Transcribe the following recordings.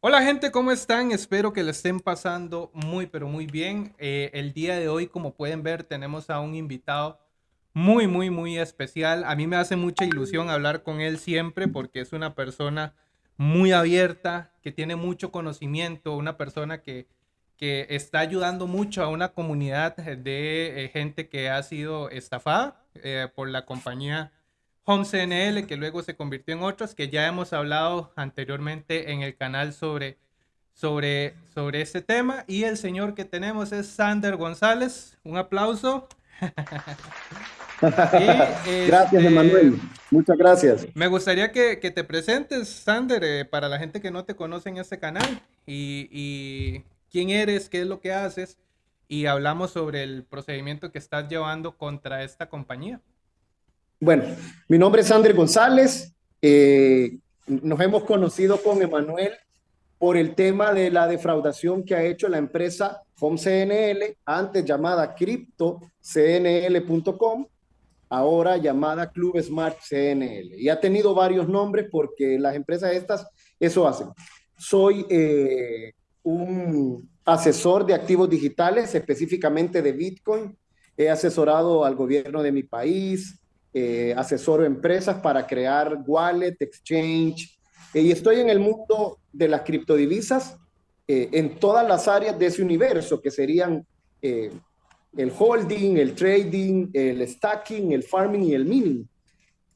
Hola gente, ¿cómo están? Espero que le estén pasando muy, pero muy bien. Eh, el día de hoy, como pueden ver, tenemos a un invitado muy, muy, muy especial. A mí me hace mucha ilusión hablar con él siempre porque es una persona muy abierta, que tiene mucho conocimiento, una persona que, que está ayudando mucho a una comunidad de eh, gente que ha sido estafada eh, por la compañía Home CNL, que luego se convirtió en otras, que ya hemos hablado anteriormente en el canal sobre, sobre, sobre este tema. Y el señor que tenemos es Sander González. Un aplauso. gracias, este, Emanuel. Muchas gracias. Me gustaría que, te presentes, Sander, eh, para la gente que no te conoce en este canal. Y, y quién eres, qué es lo que haces. Y hablamos sobre el procedimiento que estás llevando contra esta compañía. Bueno, mi nombre es André González. Eh, nos hemos conocido con Emanuel por el tema de la defraudación que ha hecho la empresa HomeCNL, antes llamada CryptoCNL.com, ahora llamada Club Smart CNL. Y ha tenido varios nombres porque las empresas estas eso hacen. Soy eh, un asesor de activos digitales, específicamente de Bitcoin. He asesorado al gobierno de mi país, eh, asesoro empresas para crear wallet, exchange, eh, y estoy en el mundo de las criptodivisas eh, en todas las áreas de ese universo, que serían el holding, el trading, el stacking, el farming y el mining.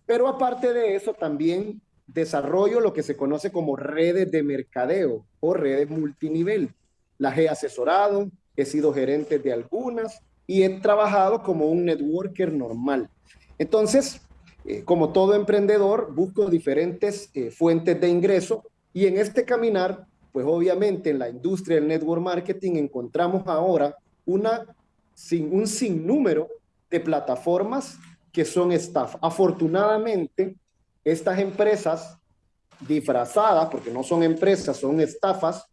Pero aparte de eso, también desarrollo lo que se conoce como redes de mercadeo o redes multinivel. Las he asesorado, he sido gerente de algunas y he trabajado como un networker normal. Entonces, eh, como todo emprendedor, busco diferentes eh, fuentes de ingreso y en este caminar, pues obviamente en la industria del network marketing encontramos ahora una, sin, un sinnúmero de plataformas que son staff. Afortunadamente, estas empresas disfrazadas, porque no son empresas, son estafas,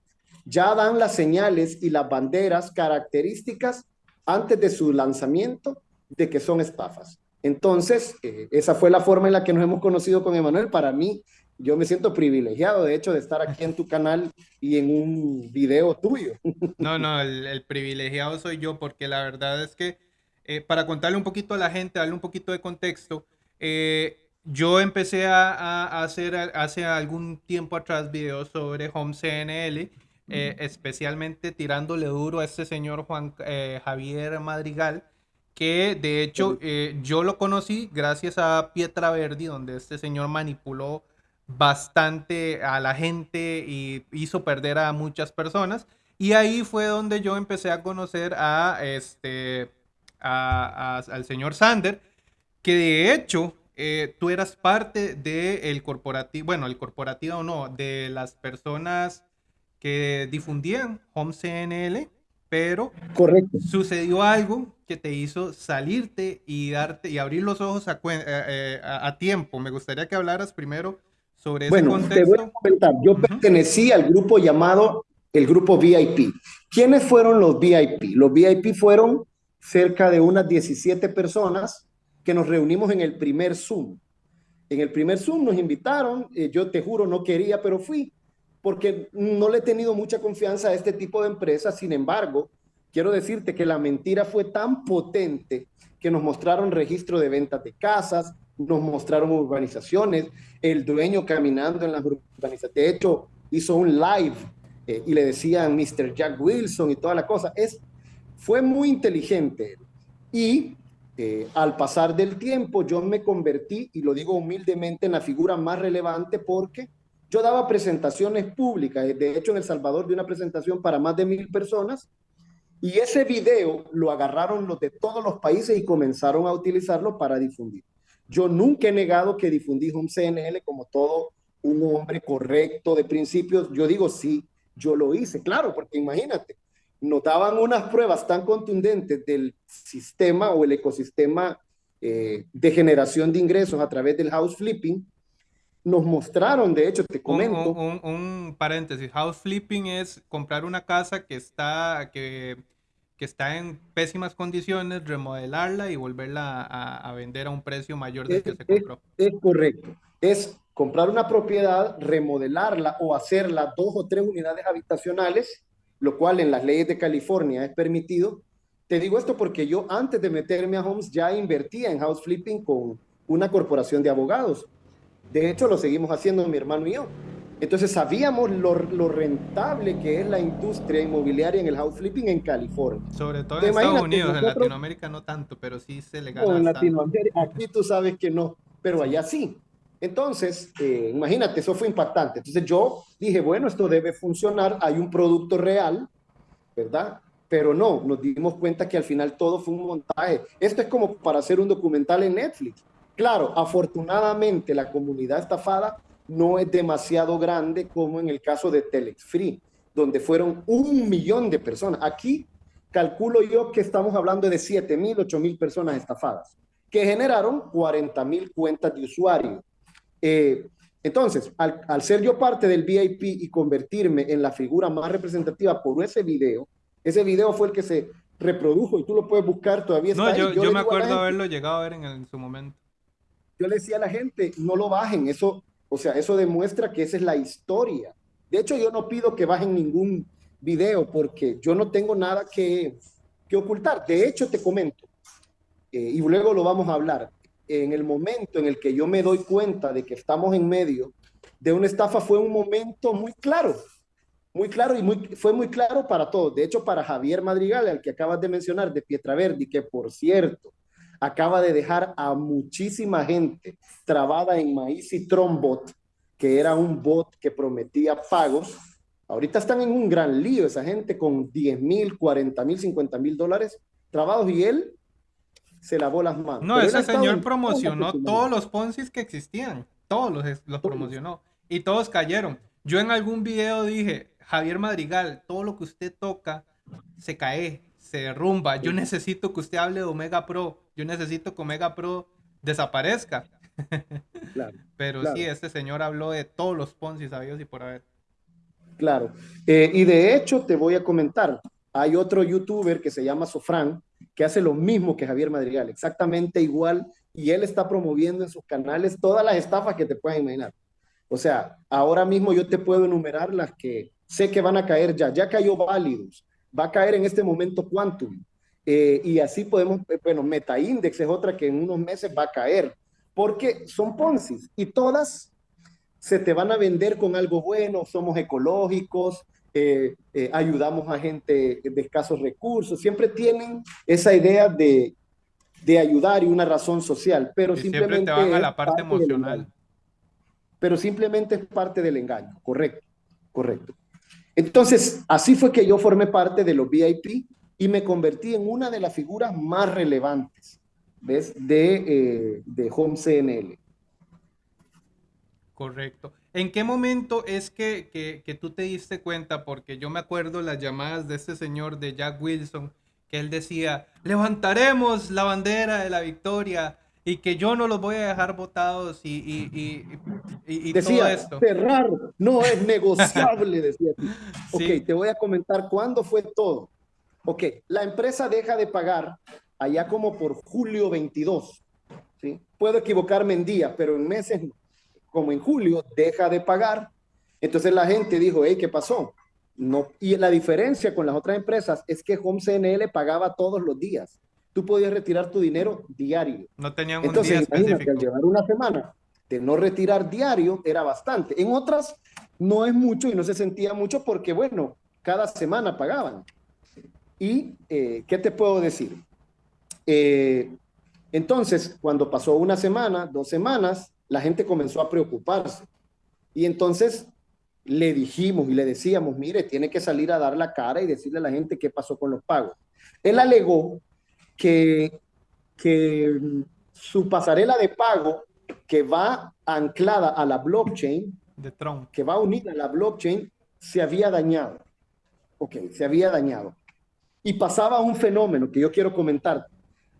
ya dan las señales y las banderas características antes de su lanzamiento de que son estafas. Entonces, eh, esa fue la forma en la que nos hemos conocido con Emanuel. Para mí, yo me siento privilegiado, de hecho, de estar aquí en tu canal y en un video tuyo. No, no, el, privilegiado soy yo, porque la verdad es que, eh, para contarle un poquito a la gente, darle un poquito de contexto, eh, yo empecé a, hacer hace algún tiempo atrás videos sobre Home CNL, especialmente tirándole duro a este señor Juan Javier Madrigal, que de hecho eh, yo lo conocí gracias a Pietra Verdi, donde este señor manipuló bastante a la gente y hizo perder a muchas personas. Y ahí fue donde yo empecé a conocer a este, al señor Sander, que de hecho eh, tú eras parte del corporativo, bueno, el corporativo o no, de las personas que difundían Home CNL pero Correcto. sucedió algo que te hizo salirte y darte y abrir los ojos a, eh, eh, a, tiempo. Me gustaría que hablaras primero sobre ese bueno, Te voy a comentar. Yo pertenecí al grupo llamado el grupo VIP. ¿Quiénes fueron los VIP? Los VIP fueron cerca de unas 17 personas que nos reunimos en el primer Zoom. En el primer Zoom nos invitaron, eh, yo te juro no quería, pero fui porque no le he tenido mucha confianza a este tipo de empresas. Sin embargo, quiero decirte que la mentira fue tan potente que nos mostraron registro de ventas de casas, nos mostraron urbanizaciones, el dueño caminando en las urbanizaciones. De hecho, hizo un live eh, y le decían Mr. Jack Wilson y toda la cosa. Es, fue muy inteligente. Y eh, al pasar del tiempo, yo me convertí, y lo digo humildemente, en la figura más relevante porque yo daba presentaciones públicas, de hecho en El Salvador de una presentación para más de mil personas, y ese video lo agarraron los de todos los países y comenzaron a utilizarlo para difundir. Yo nunca he negado que difundí un CNL como todo un hombre correcto de principios. Yo digo, sí, yo lo hice, claro, porque imagínate, notaban unas pruebas tan contundentes del sistema o el ecosistema eh, de generación de ingresos a través del house flipping nos mostraron, de hecho, te comento. Un, paréntesis, house flipping es comprar una casa que está, que, que está en pésimas condiciones, remodelarla y volverla a, vender a un precio mayor del que se compró. Es, correcto. es comprar una propiedad, remodelarla o hacerla dos o tres unidades habitacionales, lo cual en las leyes de California es permitido. Te digo esto porque yo antes de meterme a Homes ya invertía en house flipping con una corporación de abogados. De hecho, lo seguimos haciendo mi hermano y yo. Entonces sabíamos lo, lo, rentable que es la industria inmobiliaria en el house flipping en California. Sobre todo en Estados Unidos, en Latinoamérica no tanto, pero sí se le gana. en Latinoamérica, aquí tú sabes que no, pero allá sí. Entonces, eh, imagínate, eso fue impactante. Entonces yo dije, bueno, esto debe funcionar, hay un producto real, ¿verdad? Pero no, nos dimos cuenta que al final todo fue un montaje. Esto es como para hacer un documental en Netflix. Claro, afortunadamente la comunidad estafada no es demasiado grande como en el caso de Telex Free, donde fueron un millón de personas. Aquí calculo yo que estamos hablando de 7 mil, 8 mil personas estafadas, que generaron 40 mil cuentas de usuario. Eh, entonces, al, al, ser yo parte del VIP y convertirme en la figura más representativa por ese video, ese video fue el que se reprodujo y tú lo puedes buscar todavía. No, yo, yo, me acuerdo haberlo llegado a ver en, en su momento. Yo le decía a la gente, no lo bajen, eso o sea, eso demuestra que esa es la historia. De hecho, yo no pido que bajen ningún video porque yo no tengo nada que, que ocultar. De hecho, te comento, eh, y luego lo vamos a hablar, en el momento en el que yo me doy cuenta de que estamos en medio de una estafa fue un momento muy claro, muy claro y muy, fue muy claro para todos. De hecho, para Javier Madrigal, al que acabas de mencionar, de Pietraverdi, que por cierto, acaba de dejar a muchísima gente trabada en maíz y trombot, que era un bot que prometía pagos. Ahorita están en un gran lío esa gente con 10 mil, 40 mil, 50 mil dólares trabados y él se lavó las manos. No, ese señor promocionó todos los Ponzi que existían, todos los, los promocionó y todos cayeron. Yo en algún video dije, Javier Madrigal, todo lo que usted toca se cae, se derrumba. Yo necesito que usted hable de Omega Pro. Yo necesito que Omega Pro desaparezca. Claro, Pero sí, este señor habló de todos los Ponzi sabios y por haber. Claro. Eh, y de hecho, te voy a comentar. Hay otro youtuber que se llama Sofran, que hace lo mismo que Javier Madrigal, exactamente igual, y él está promoviendo en sus canales todas las estafas que te puedas imaginar. O sea, ahora mismo yo te puedo enumerar las que sé que van a caer ya. Ya cayó Válidos, va a caer en este momento Quantum. Eh, y así podemos, eh, bueno, MetaIndex es otra que en unos meses va a caer, porque son Ponzi y todas se te van a vender con algo bueno, somos ecológicos, eh, ayudamos a gente de escasos recursos, siempre tienen esa idea de, de ayudar y una razón social, pero simplemente... Siempre te van a la parte, parte emocional. Pero simplemente es parte del engaño, correcto, correcto. Entonces, así fue que yo formé parte de los VIP y me convertí en una de las figuras más relevantes, ¿ves? De, eh, de Home CNL. Correcto. ¿En qué momento es que, que, que, tú te diste cuenta? Porque yo me acuerdo las llamadas de este señor de Jack Wilson, que él decía, levantaremos la bandera de la victoria y que yo no los voy a dejar votados y, y, y, y decía, todo esto. cerrar no es negociable, decía. Ok, te voy a comentar cuándo fue todo. Ok, la empresa deja de pagar allá como por julio 22. ¿sí? Puedo equivocarme en días, pero en meses, como en julio, deja de pagar. Entonces la gente dijo, hey, ¿qué pasó? No, y la diferencia con las otras empresas es que Home CNL pagaba todos los días tú podías retirar tu dinero diario. No tenían Entonces, un día específico. al llevar una semana de no retirar diario era bastante. En otras no es mucho y no se sentía mucho porque, bueno, cada semana pagaban. ¿Y eh, qué te puedo decir? Eh, entonces, cuando pasó una semana, dos semanas, la gente comenzó a preocuparse. Y entonces le dijimos y le decíamos, mire, tiene que salir a dar la cara y decirle a la gente qué pasó con los pagos. Él alegó que, que su pasarela de pago que va anclada a la blockchain, de que va unida a la blockchain, se había dañado. Ok, se había dañado. Y pasaba un fenómeno que yo quiero comentar.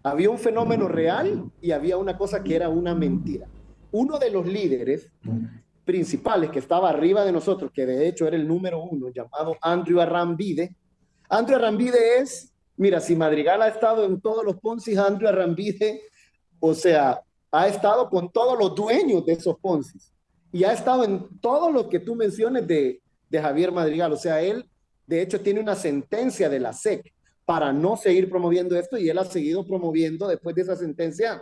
Había un fenómeno real y había una cosa que era una mentira. Uno de los líderes principales que estaba arriba de nosotros, que de hecho era el número uno, llamado Andrew Arrambide. Andrew Arrambide es Mira, si Madrigal ha estado en todos los Ponzi, Andrew Arrambide, o sea, ha estado con todos los dueños de esos Ponzi y ha estado en todo lo que tú menciones de, de Javier Madrigal. O sea, él, de hecho, tiene una sentencia de la SEC para no seguir promoviendo esto y él ha seguido promoviendo después de esa sentencia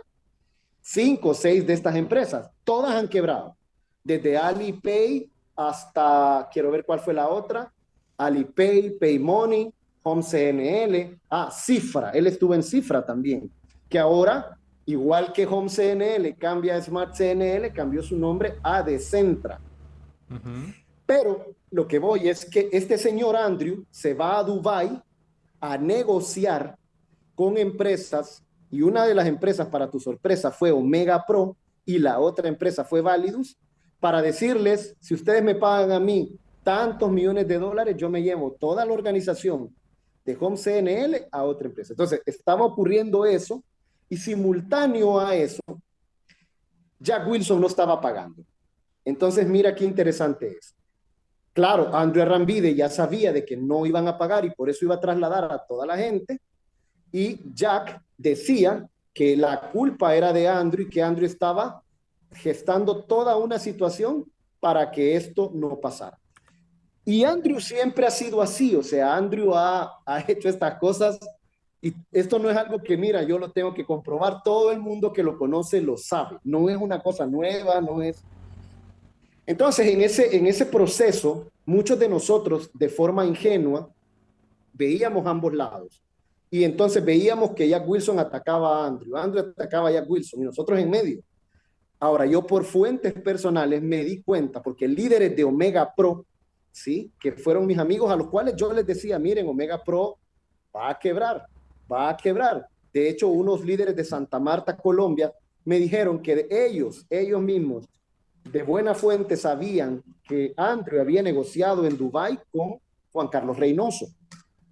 cinco o seis de estas empresas. Todas han quebrado, desde Alipay hasta, quiero ver cuál fue la otra, Alipay, PayMoney, Home CNL, ah, Cifra, él estuvo en Cifra también, que ahora, igual que Home CNL cambia a Smart CNL, cambió su nombre a Decentra. Pero lo que voy es que este señor Andrew se va a Dubai a negociar con empresas y una de las empresas, para tu sorpresa, fue Omega Pro y la otra empresa fue Validus, para decirles, si ustedes me pagan a mí tantos millones de dólares, yo me llevo toda la organización de Home CNL a otra empresa. Entonces, estaba ocurriendo eso y simultáneo a eso, Jack Wilson no estaba pagando. Entonces, mira qué interesante es. Claro, Andrew Rambide ya sabía de que no iban a pagar y por eso iba a trasladar a toda la gente. Y Jack decía que la culpa era de Andrew y que Andrew estaba gestando toda una situación para que esto no pasara. Y Andrew siempre ha sido así, o sea, Andrew ha, ha hecho estas cosas y esto no es algo que, mira, yo lo tengo que comprobar, todo el mundo que lo conoce lo sabe, no es una cosa nueva, no es entonces, en ese, en ese proceso, muchos de nosotros, de forma ingenua, veíamos ambos lados. Y entonces veíamos que Jack Wilson atacaba a Andrew, Andrew atacaba a Jack Wilson y nosotros en medio. Ahora, yo por fuentes personales me di cuenta, porque líderes de Omega Pro, ¿sí? que fueron mis amigos a los cuales yo les decía, miren, Omega Pro va a quebrar, va a quebrar. De hecho, unos líderes de Santa Marta, Colombia, me dijeron que ellos, ellos mismos, de buena fuente sabían que Andrew había negociado en Dubái con Juan Carlos Reynoso.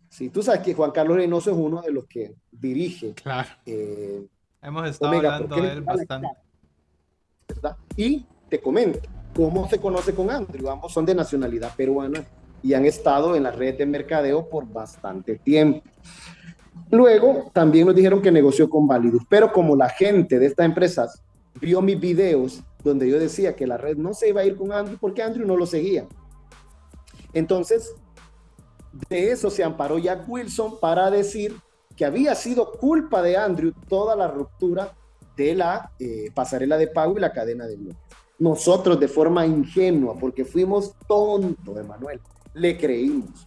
Sí, tú sabes que Juan Carlos Reynoso es uno de los que dirige. Claro. Eh, Hemos estado hablando de él bastante. ¿verdad? Y te comento, ¿cómo se conoce con Andrew? Ambos son de nacionalidad peruana y han estado en la red de mercadeo por bastante tiempo. Luego también nos dijeron que negoció con Validus, pero como la gente de estas empresas vio mis videos donde yo decía que la red no se iba a ir con Andrew porque Andrew no lo seguía. Entonces, de eso se amparó Jack Wilson para decir que había sido culpa de Andrew toda la ruptura de la eh, pasarela de pago y la cadena de bloques. Nosotros de forma ingenua, porque fuimos tontos, Emanuel, le creímos.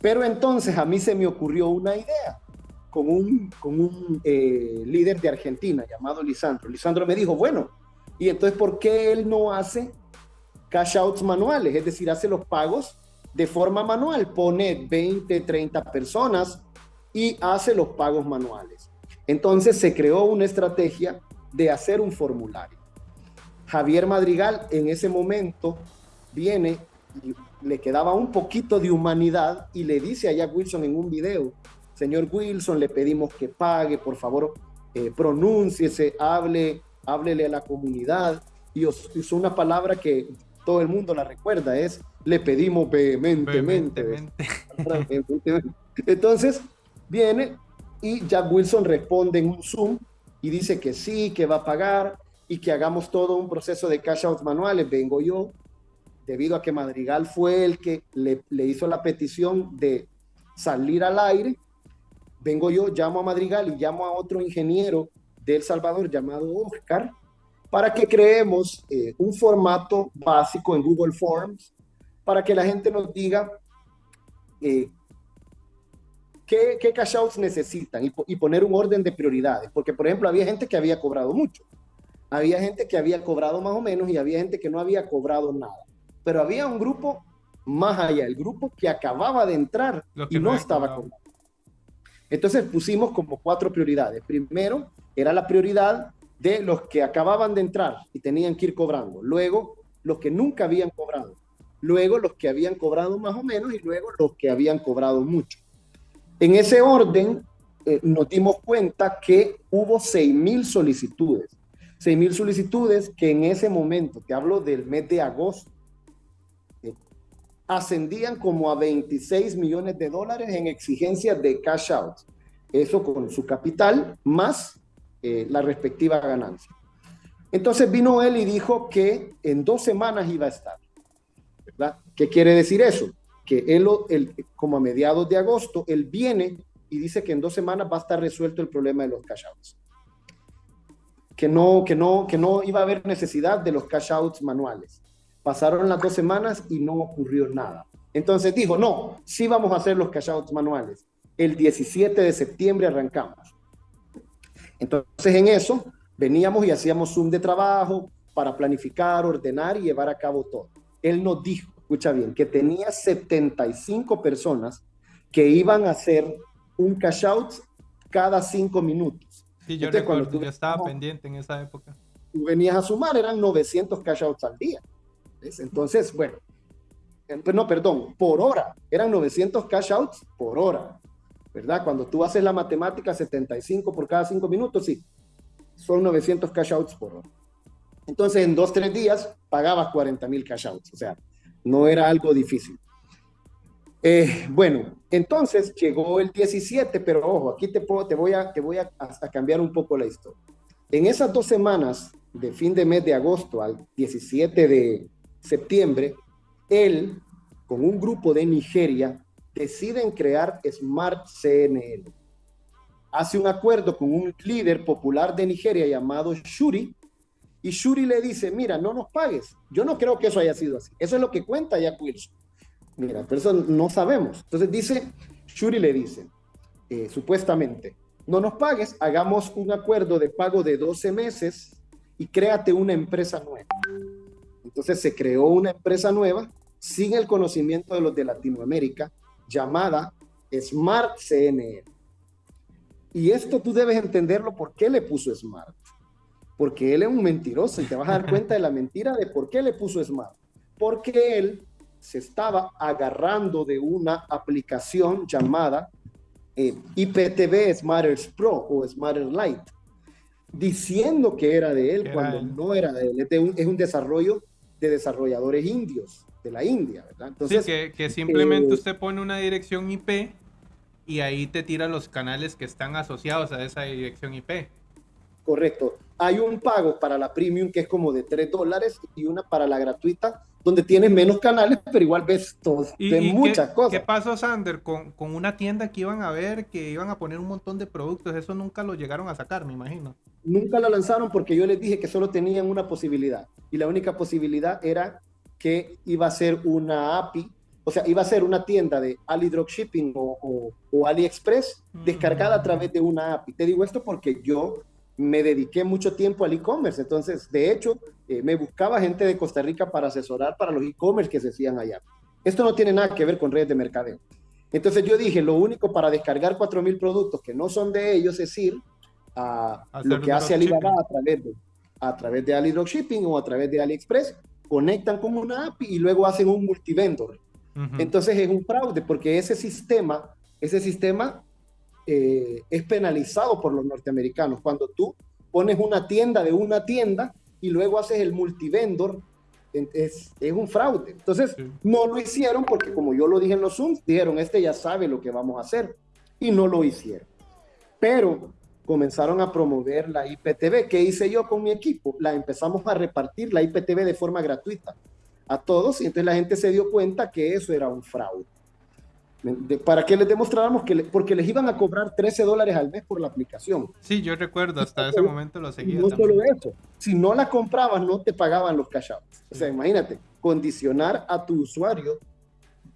Pero entonces a mí se me ocurrió una idea con un, con un eh, líder de Argentina llamado Lisandro. Lisandro me dijo, bueno, y entonces, ¿por qué él no hace cash outs manuales? Es decir, hace los pagos de forma manual. Pone 20, 30 personas y hace los pagos manuales. Entonces se creó una estrategia de hacer un formulario. Javier Madrigal en ese momento viene y le quedaba un poquito de humanidad y le dice a Jack Wilson en un video, señor Wilson, le pedimos que pague, por favor, eh, pronúnciese, hable háblele a la comunidad. Y usó una palabra que todo el mundo la recuerda, es le pedimos vehementemente. Entonces, viene y Jack Wilson responde en un Zoom y dice que sí, que va a pagar y que hagamos todo un proceso de cash out manuales. Vengo yo, debido a que Madrigal fue el que le, le hizo la petición de salir al aire, vengo yo, llamo a Madrigal y llamo a otro ingeniero de El Salvador llamado Oscar para que creemos eh, un formato básico en Google Forms para que la gente nos diga eh, qué, qué cash outs necesitan y, y, poner un orden de prioridades. Porque, por ejemplo, había gente que había cobrado mucho, había gente que había cobrado más o menos y había gente que no había cobrado nada. Pero había un grupo más allá, el grupo que acababa de entrar y no, no estaba cobrando. Entonces pusimos como cuatro prioridades. Primero, era la prioridad de los que acababan de entrar y tenían que ir cobrando. Luego, los que nunca habían cobrado. Luego, los que habían cobrado más o menos y luego los que habían cobrado mucho. En ese orden, eh, nos dimos cuenta que hubo 6.000 solicitudes. 6.000 solicitudes que en ese momento, te hablo del mes de agosto, eh, ascendían como a 26 millones de dólares en exigencias de cash out. Eso con su capital más eh, la respectiva ganancia. Entonces vino él y dijo que en dos semanas iba a estar. ¿verdad? ¿Qué quiere decir eso? Que él, como a mediados de agosto, él viene y dice que en dos semanas va a estar resuelto el problema de los cash outs. Que no, que no, que no iba a haber necesidad de los cash outs manuales. Pasaron las dos semanas y no ocurrió nada. Entonces dijo, no, sí vamos a hacer los cash outs manuales. El 17 de septiembre arrancamos. Entonces en eso Veníamos y hacíamos Zoom de trabajo para planificar, ordenar y llevar a cabo todo. Él nos dijo, escucha bien, que tenía 75 personas que iban a hacer un cash out cada cinco minutos. Sí, yo recuerdo, tú, yo estaba pendiente en esa época. Tú venías a sumar, eran 900 cash outs al día. Entonces, bueno, no, perdón, por hora, eran 900 cash outs por hora, ¿verdad? Cuando tú haces la matemática, 75 por cada cinco minutos, sí, son 900 cash outs por hora. Entonces, en dos, tres días pagabas 40 mil cash outs. O sea, no era algo difícil. Eh, bueno, entonces llegó el 17, pero ojo, aquí te, puedo, te voy, a, te voy a, a cambiar un poco la historia. En esas dos semanas, de fin de mes de agosto al 17 de septiembre, él, con un grupo de Nigeria, deciden crear Smart CNL hace un acuerdo con un líder popular de Nigeria llamado Shuri, y Shuri le dice, mira, no nos pagues. Yo no creo que eso haya sido así. Eso es lo que cuenta Jack Wilson. Mira, pero eso no sabemos. Entonces dice, Shuri le dice, eh, supuestamente, no nos pagues, hagamos un acuerdo de pago de 12 meses y créate una empresa nueva. Entonces se creó una empresa nueva sin el conocimiento de los de Latinoamérica llamada Smart CNL. Y esto tú debes entenderlo por qué le puso Smart. Porque él es un mentiroso y te vas a dar cuenta de la mentira de por qué le puso Smart. Porque él se estaba agarrando de una aplicación llamada eh, IPTV Smarters Pro o Smarter Lite, diciendo que era de él cuando no era de él. Este es un, desarrollo de desarrolladores indios de la India, ¿verdad? Entonces, sí, que, simplemente eh, usted pone una dirección IP y ahí te tira los canales que están asociados a esa dirección IP. Correcto. Hay un pago para la premium que es como de 3 dólares y una para la gratuita donde tienes menos canales, pero igual ves todos, de muchas cosas. ¿Qué pasó, Sander, con, con, una tienda que iban a ver, que iban a poner un montón de productos? Eso nunca lo llegaron a sacar, me imagino. Nunca lo lanzaron porque yo les dije que solo tenían una posibilidad. Y la única posibilidad era que iba a ser una API o sea, iba a ser una tienda de Ali Dropshipping o, o, AliExpress descargada a través de una API. Te digo esto porque yo me dediqué mucho tiempo al e-commerce. Entonces, de hecho, eh, me buscaba gente de Costa Rica para asesorar para los e-commerce que se hacían allá. Esto no tiene nada que ver con redes de mercadeo. Entonces yo dije, lo único para descargar 4.000 productos que no son de ellos es ir a lo que hace Alibaba a través, de, a través de Ali Dropshipping o a través de AliExpress, conectan con una API y luego hacen un multivendor entonces es un fraude porque ese sistema, ese sistema eh, es penalizado por los norteamericanos. Cuando tú pones una tienda de una tienda y luego haces el multivendor, es, es un fraude. Entonces no lo hicieron porque como yo lo dije en los Zooms, dijeron, este ya sabe lo que vamos a hacer y no lo hicieron. Pero comenzaron a promover la IPTV. ¿Qué hice yo con mi equipo? La empezamos a repartir la IPTV de forma gratuita a todos y entonces la gente se dio cuenta que eso era un fraude. para que les demostráramos que, porque les iban a cobrar 13 dólares al mes por la aplicación. Sí, yo recuerdo, hasta ese momento lo seguía. No solo eso, si no la comprabas no te pagaban los cash outs. O sea, imagínate, condicionar a tu usuario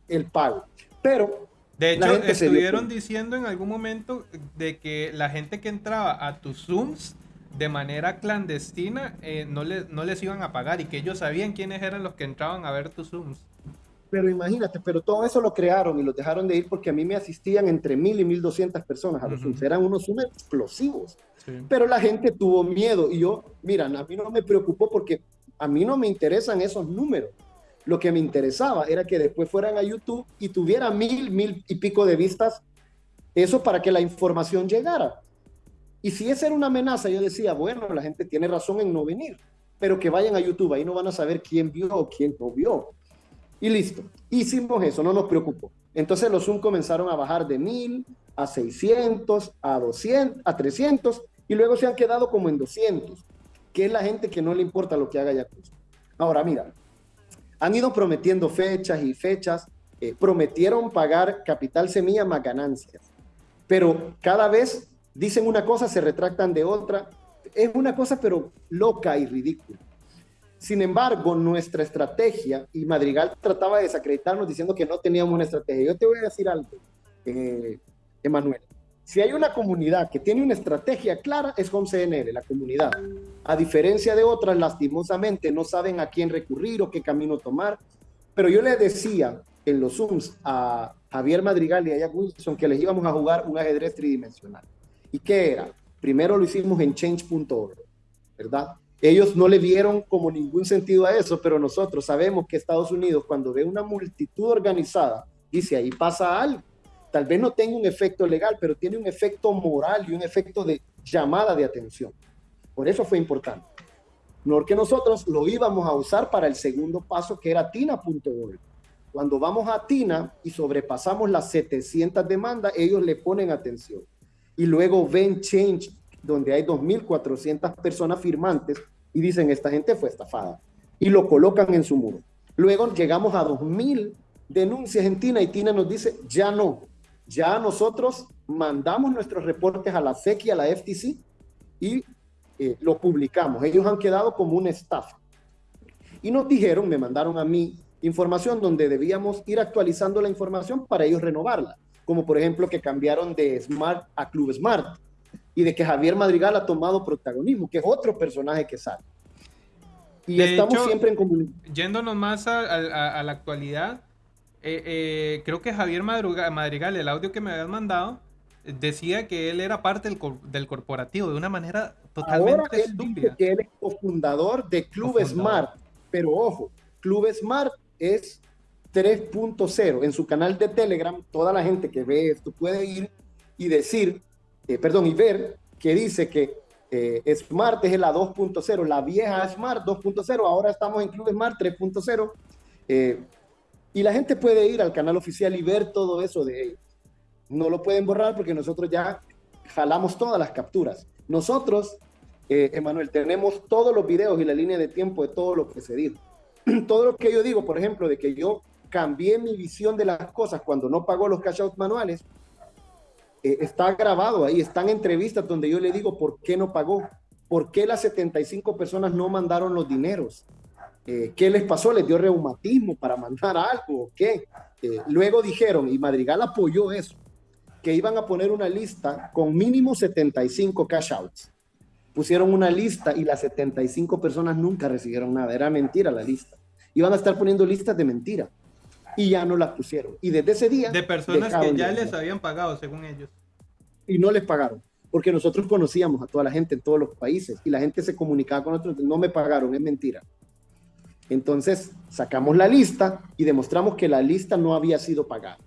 el pago. Pero... De hecho, estuvieron diciendo en algún momento de que la gente que entraba a tus Zooms de manera clandestina eh, no, no les iban a pagar y que ellos sabían quiénes eran los que entraban a ver tus Zooms. Pero imagínate, pero todo eso lo crearon y los dejaron de ir porque a mí me asistían entre mil y mil doscientas personas a los Zooms. Eran unos Zooms explosivos. Pero la gente tuvo miedo y yo, mira, a mí no me preocupó porque a mí no me interesan esos números. Lo que me interesaba era que después fueran a YouTube y tuvieran mil, mil y pico de vistas. Eso para que la información llegara. Y si esa era una amenaza, yo decía, bueno, la gente tiene razón en no venir, pero que vayan a YouTube, ahí no van a saber quién vio o quién no vio. Y listo, hicimos eso, no nos preocupó. Entonces los Zoom comenzaron a bajar de 1000 a 600, a 200, a 300 y luego se han quedado como en 200, que es la gente que no le importa lo que haga Yakuza. Ahora, mira, han ido prometiendo fechas y fechas, eh, prometieron pagar capital semilla más ganancias, pero cada vez dicen una cosa, se retractan de otra. Es una cosa pero loca y ridícula. Sin embargo, nuestra estrategia, y Madrigal trataba de desacreditarnos diciendo que no teníamos una estrategia. Yo te voy a decir algo, eh, Emanuel. Si hay una comunidad que tiene una estrategia clara, es Home CNL, la comunidad. A diferencia de otras, lastimosamente, no saben a quién recurrir o qué camino tomar. Pero yo le decía en los Zooms a Javier Madrigal y a Jack Wilson que les íbamos a jugar un ajedrez tridimensional. ¿Y qué era? Primero lo hicimos en change.org, ¿verdad? Ellos no le vieron como ningún sentido a eso, pero nosotros sabemos que Estados Unidos cuando ve una multitud organizada, dice ahí pasa algo. Tal vez no tenga un efecto legal, pero tiene un efecto moral y un efecto de llamada de atención. Por eso fue importante. Porque nosotros lo íbamos a usar para el segundo paso, que era tina.org. Cuando vamos a Tina y sobrepasamos las 700 demandas, ellos le ponen atención. Y luego ven Change donde hay 2.400 personas firmantes y dicen, esta gente fue estafada. Y lo colocan en su muro. Luego llegamos a 2.000 denuncias en Tina y Tina nos dice, ya no, ya nosotros mandamos nuestros reportes a la SEC y a la FTC y eh, lo publicamos. Ellos han quedado como una estafa. Y nos dijeron, me mandaron a mí información donde debíamos ir actualizando la información para ellos renovarla. Como por ejemplo que cambiaron de Smart a Club Smart y de que Javier Madrigal ha tomado protagonismo, que es otro personaje que sale. Y estamos siempre en comunicación. Yéndonos más a, la actualidad, eh, eh, creo que Javier Madrigal, el audio que me habías mandado, decía que él era parte del, corporativo de una manera totalmente Ahora él Dice que él es cofundador de Club Smart, pero ojo, Club Smart es 3.0. En su canal de Telegram, toda la gente que ve esto puede ir y decir eh, perdón, y ver que dice que eh, Smart es la 2.0, la vieja Smart 2.0, ahora estamos en Club Smart 3.0. Eh, y la gente puede ir al canal oficial y ver todo eso de ellos. No lo pueden borrar porque nosotros ya jalamos todas las capturas. Nosotros, Emanuel, tenemos todos los videos y la línea de tiempo de todo lo que se dijo. todo lo que yo digo, por ejemplo, de que yo cambié mi visión de las cosas cuando no pagó los cash out manuales, eh, está grabado ahí, están entrevistas donde yo le digo por qué no pagó, por qué las 75 personas no mandaron los dineros, eh, qué les pasó, les dio reumatismo para mandar algo, o qué. Eh, luego dijeron, y Madrigal apoyó eso, que iban a poner una lista con mínimo 75 cash outs. Pusieron una lista y las 75 personas nunca recibieron nada, era mentira la lista. Iban a estar poniendo listas de mentira y ya no las pusieron. Y desde ese día... De personas que ya les habían pagado, según ellos. Y no les pagaron, porque nosotros conocíamos a toda la gente en todos los países y la gente se comunicaba con nosotros, no me pagaron, es mentira. Entonces sacamos la lista y demostramos que la lista no había sido pagada.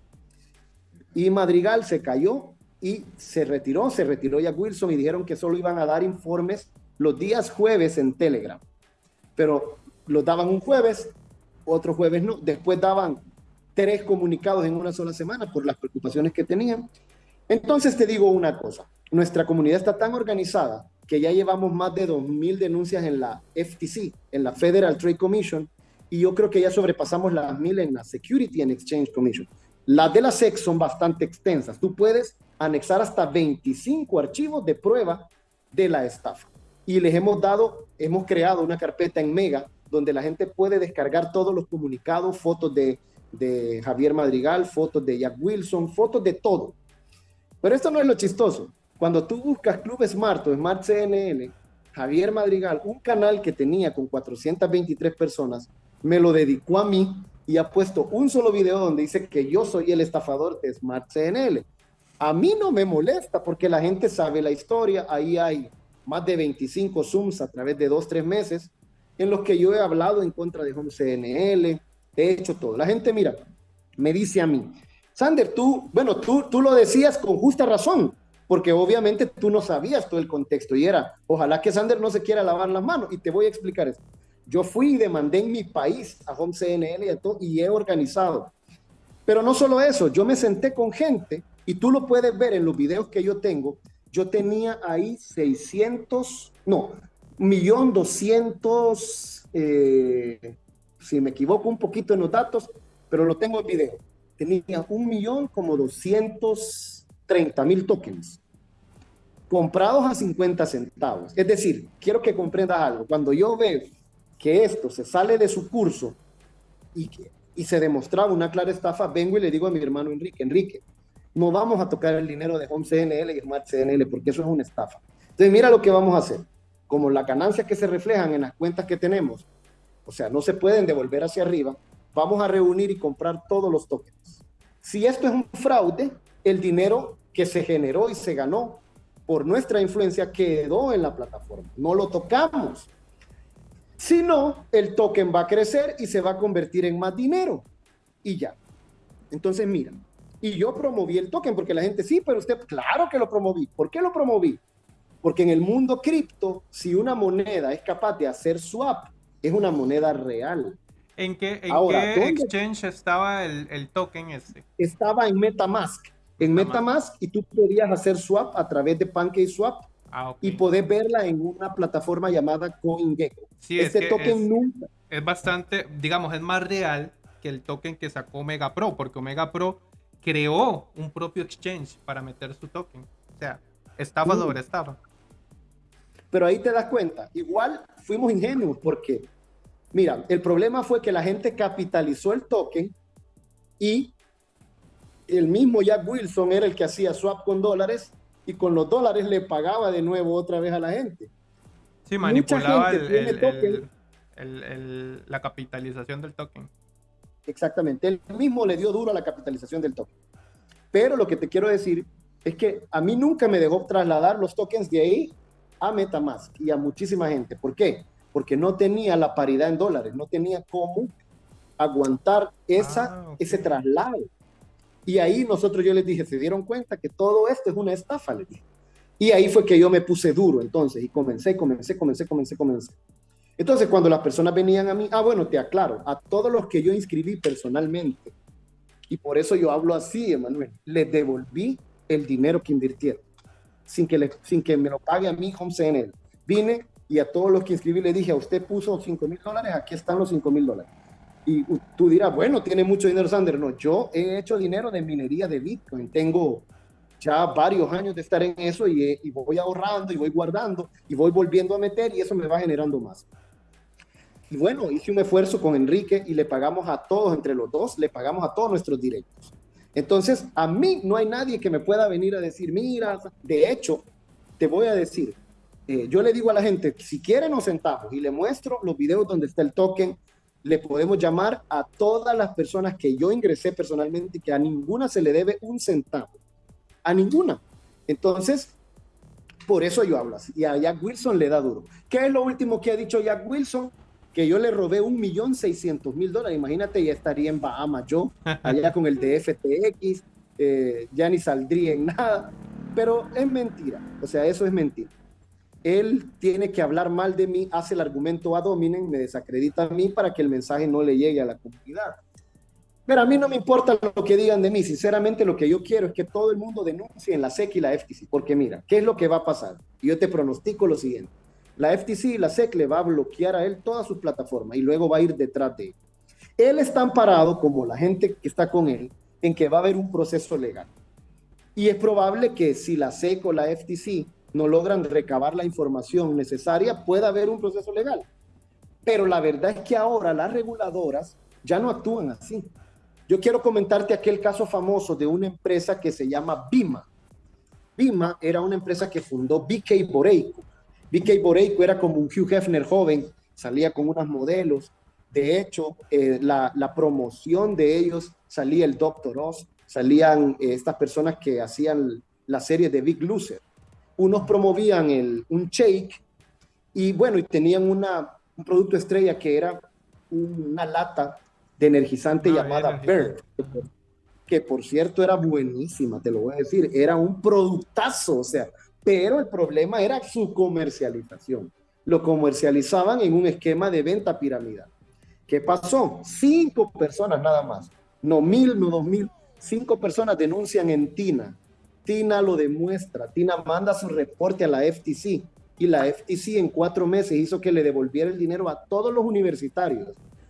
Y Madrigal se cayó y se retiró, se retiró ya Wilson y dijeron que solo iban a dar informes los días jueves en Telegram. Pero los daban un jueves, otro jueves no. Después daban tres comunicados en una sola semana por las preocupaciones que tenían. Entonces te digo una cosa, nuestra comunidad está tan organizada que ya llevamos más de 2.000 denuncias en la FTC, en la Federal Trade Commission, y yo creo que ya sobrepasamos las 1.000 en la Security and Exchange Commission. Las de la SEC son bastante extensas. Tú puedes anexar hasta 25 archivos de prueba de la estafa. Y les hemos dado, hemos creado una carpeta en Mega donde la gente puede descargar todos los comunicados, fotos de de Javier Madrigal, fotos de Jack Wilson, fotos de todo. Pero esto no es lo chistoso. Cuando tú buscas Club Smart o Smart CNN, Javier Madrigal, un canal que tenía con 423 personas, me lo dedicó a mí y ha puesto un solo video donde dice que yo soy el estafador de Smart CNN. A mí no me molesta porque la gente sabe la historia. Ahí hay más de 25 Zooms a través de dos, tres meses en los que yo he hablado en contra de Home CNL, he hecho todo. La gente, mira, me dice a mí, Sander, tú, bueno, tú, tú lo decías con justa razón, porque obviamente tú no sabías todo el contexto y era, ojalá que Sander no se quiera lavar las manos y te voy a explicar esto. Yo fui y demandé en mi país a Home CNL y, a todo, y he organizado. Pero no solo eso, yo me senté con gente y tú lo puedes ver en los videos que yo tengo, yo tenía ahí 600, no, millón doscientos, eh, si me equivoco un poquito en los datos, pero lo tengo en video. Tenía un millón como 230 mil tokens comprados a 50 centavos. Es decir, quiero que comprendas algo. Cuando yo veo que esto se sale de su curso y, y se demostraba una clara estafa, vengo y le digo a mi hermano Enrique, Enrique, no vamos a tocar el dinero de Home CNL y Smart CNL porque eso es una estafa. Entonces, mira lo que vamos a hacer. Como las ganancias que se reflejan en las cuentas que tenemos, o sea, no se pueden devolver hacia arriba, vamos a reunir y comprar todos los tokens. Si esto es un fraude, el dinero que se generó y se ganó por nuestra influencia quedó en la plataforma. No lo tocamos. Si no, el token va a crecer y se va a convertir en más dinero. Y ya. Entonces, mira, y yo promoví el token porque la gente, sí, pero usted, claro que lo promoví. ¿Por qué lo promoví? Porque en el mundo cripto, si una moneda es capaz de hacer swap, es una moneda real. ¿En qué, en exchange estaba el, token ese? Estaba en Metamask. En Metamask y tú podías hacer swap a través de PancakeSwap ah, y podés verla en una plataforma llamada CoinGecko. Sí, este token nunca. Es bastante, digamos, es más real que el token que sacó Omega Pro, porque Omega Pro creó un propio exchange para meter su token. O sea, estafa mm. sobre estafa. Pero ahí te das cuenta, igual fuimos ingenuos porque, mira, el problema fue que la gente capitalizó el token y el mismo Jack Wilson era el que hacía swap con dólares y con los dólares le pagaba de nuevo otra vez a la gente. Sí, manipulaba la capitalización del token. Exactamente. Él mismo le dio duro a la capitalización del token. Pero lo que te quiero decir es que a mí nunca me dejó trasladar los tokens de ahí a Metamask y a muchísima gente. ¿Por qué? Porque no tenía la paridad en dólares, no tenía cómo aguantar esa, ah, ese traslado. Y ahí nosotros yo les dije, se dieron cuenta que todo esto es una estafa, les dije. Y ahí fue que yo me puse duro entonces y comencé, comencé, comencé, comencé, comencé. Entonces, cuando las personas venían a mí, ah, bueno, te aclaro, a todos los que yo inscribí personalmente, y por eso yo hablo así, Emanuel, les devolví el dinero que invirtieron, sin que, le, sin que me lo pague a mí Home CNL. Vine y a todos los que inscribí le dije, a usted puso 5 mil dólares, aquí están los 5 mil dólares. Y tú dirás, bueno, tiene mucho dinero Sander. No, yo he hecho dinero de minería de Bitcoin. Tengo ya varios años de estar en eso y, y voy ahorrando y voy guardando y voy volviendo a meter y eso me va generando más. Y bueno, hice un esfuerzo con Enrique y le pagamos a todos, entre los dos, le pagamos a todos nuestros directos. Entonces, a mí no hay nadie que me pueda venir a decir, mira, de hecho, te voy a decir, eh, yo le digo a la gente, si quieren nos sentamos y le muestro los videos donde está el token, le podemos llamar a todas las personas que yo ingresé personalmente y que a ninguna se le debe un centavo. A ninguna. Entonces, por eso yo hablo así. Y a Jack Wilson le da duro. ¿Qué es lo último que ha dicho Jack Wilson? que yo le robé un millón seiscientos mil dólares. Imagínate, ya estaría en Bahamas yo, allá con el DFTX, eh, ya ni saldría en nada. Pero es mentira, o sea, eso es mentira. Él tiene que hablar mal de mí, hace el argumento a dominen, me desacredita a mí para que el mensaje no le llegue a la comunidad. Pero a mí no me importa lo que digan de mí, sinceramente lo que yo quiero es que todo el mundo denuncie en la SEC y la FTC, porque mira, ¿qué es lo que va a pasar? Yo te pronostico lo siguiente la FTC y la SEC le va a bloquear a él toda su plataforma y luego va a ir detrás de él. Él está amparado, como la gente que está con él, en que va a haber un proceso legal. Y es probable que si la SEC o la FTC no logran recabar la información necesaria, pueda haber un proceso legal. Pero la verdad es que ahora las reguladoras ya no actúan así. Yo quiero comentarte aquel caso famoso de una empresa que se llama Bima. Bima era una empresa que fundó BK Boreico BK Boreico era como un Hugh Hefner joven, salía con unas modelos. De hecho, eh, la, promoción de ellos salía el Dr. Oz, salían eh, estas personas que hacían la serie de Big Loser. Unos promovían el, un shake y bueno, y tenían una, un producto estrella que era una lata de energizante ah, llamada Bird, que por cierto era buenísima, te lo voy a decir, era un productazo, o sea, pero el problema era su comercialización. Lo comercializaban en un esquema de venta piramidal. ¿Qué pasó? Cinco personas nada más, no mil, no dos mil, cinco personas denuncian en TINA Tina lo demuestra. Tina manda su reporte a la FTC y la FTC en cuatro meses hizo que le devolviera el dinero a todos los universitarios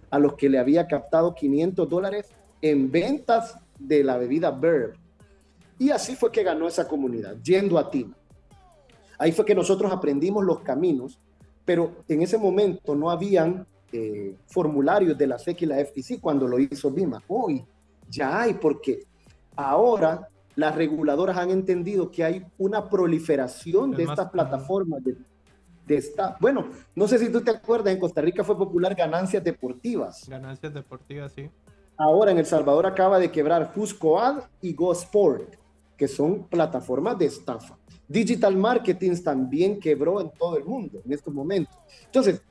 a los que le había captado 500 dólares en ventas de la bebida Verb. Y así fue que ganó esa comunidad, yendo a Tina. Ahí fue que nosotros aprendimos los caminos, pero en ese momento no habían eh, formularios de la SEC y la FTC cuando lo hizo Bima. Hoy ya hay, porque ahora las reguladoras han entendido que hay una proliferación de estas plataformas de, de esta, bueno, no sé si tú te acuerdas, en Costa Rica fue popular ganancias deportivas. Ganancias deportivas, sí. Ahora en El Salvador acaba de quebrar Fuscoad y GoSport, que son plataformas de estafa. Digital Marketing también quebró en todo el mundo en estos momentos. Entonces,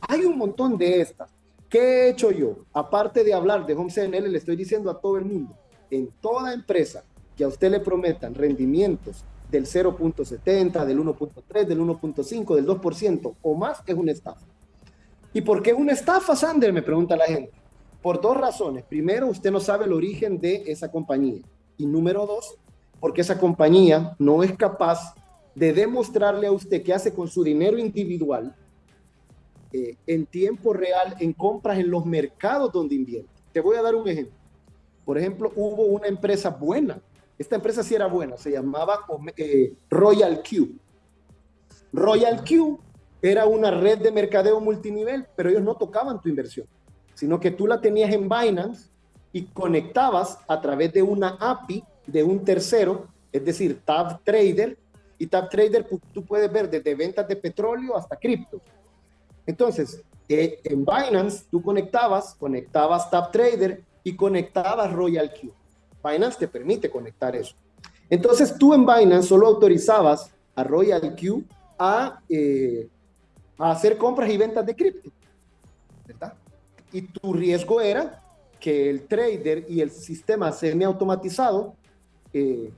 hay un montón de estas. ¿Qué he hecho yo? Aparte de hablar de Home CNL, le estoy diciendo a todo el mundo, en toda empresa que a usted le prometan rendimientos del 0.70, del 1.3, del 1.5, del 2% o más, es una estafa. ¿Y por qué es una estafa, Sander? Me pregunta la gente. Por dos razones. Primero, usted no sabe el origen de esa compañía. Y número dos, porque esa compañía no es capaz de demostrarle a usted qué hace con su dinero individual eh, en tiempo real en compras en los mercados donde invierte. Te voy a dar un ejemplo. Por ejemplo, hubo una empresa buena. Esta empresa sí era buena, se llamaba eh, Royal Q. Royal Q era una red de mercadeo multinivel, pero ellos no tocaban tu inversión, sino que tú la tenías en Binance y conectabas a través de una API de un tercero, es decir, Tab Trader, y Tab Trader tú puedes ver desde ventas de petróleo hasta cripto. Entonces, eh, en Binance tú conectabas, conectabas Tab Trader y conectabas Royal Q. Binance te permite conectar eso. Entonces tú en Binance solo autorizabas a Royal Q a, eh, a hacer compras y ventas de cripto. ¿Verdad? Y tu riesgo era que el trader y el sistema semi-automatizado eh,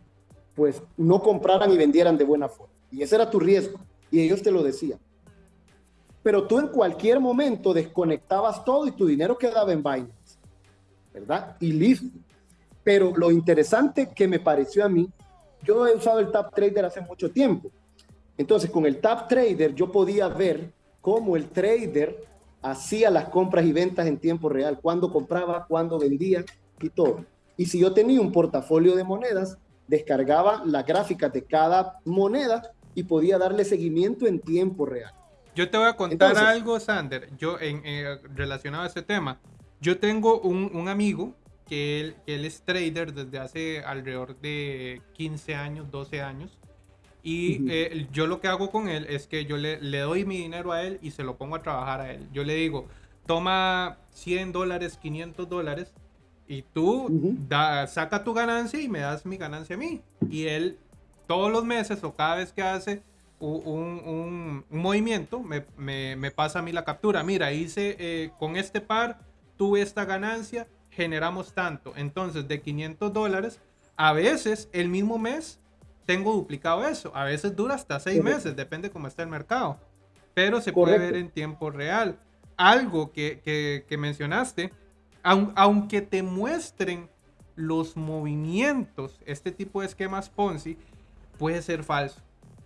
pues no compraran y vendieran de buena forma. Y ese era tu riesgo. Y ellos te lo decían. Pero tú en cualquier momento desconectabas todo y tu dinero quedaba en Binance. ¿Verdad? Y listo. Pero lo interesante que me pareció a mí, yo he usado el Tap Trader hace mucho tiempo. Entonces, con el Tap Trader yo podía ver cómo el trader hacía las compras y ventas en tiempo real, cuándo compraba, cuándo vendía y todo. Y si yo tenía un portafolio de monedas, descargaba las gráficas de cada moneda y podía darle seguimiento en tiempo real. Yo te voy a contar algo, Sander, yo en, eh, relacionado a ese tema. Yo tengo un, un amigo que él, él, es trader desde hace alrededor de 15 años, 12 años. Y eh, yo lo que hago con él es que yo le, le, doy mi dinero a él y se lo pongo a trabajar a él. Yo le digo, toma 100 dólares, 500 dólares y tú da, saca tu ganancia y me das mi ganancia a mí. Y él todos los meses o cada vez que hace un, un, movimiento me, me, me, pasa a mí la captura. Mira, hice eh, con este par, tuve esta ganancia, generamos tanto. Entonces, de 500 dólares, a veces el mismo mes tengo duplicado eso. A veces dura hasta seis meses, depende cómo está el mercado. Pero se puede ver en tiempo real. Algo que, que, que mencionaste aunque te muestren los movimientos, este tipo de esquemas Ponzi puede ser falso.